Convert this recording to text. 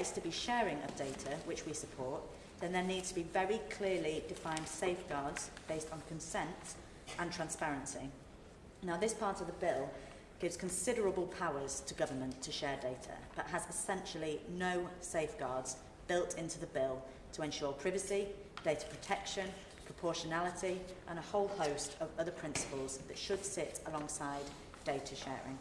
is to be sharing of data, which we support, then there needs to be very clearly defined safeguards based on consent and transparency. Now, this part of the bill gives considerable powers to government to share data, but has essentially no safeguards built into the bill to ensure privacy, data protection, proportionality, and a whole host of other principles that should sit alongside data sharing.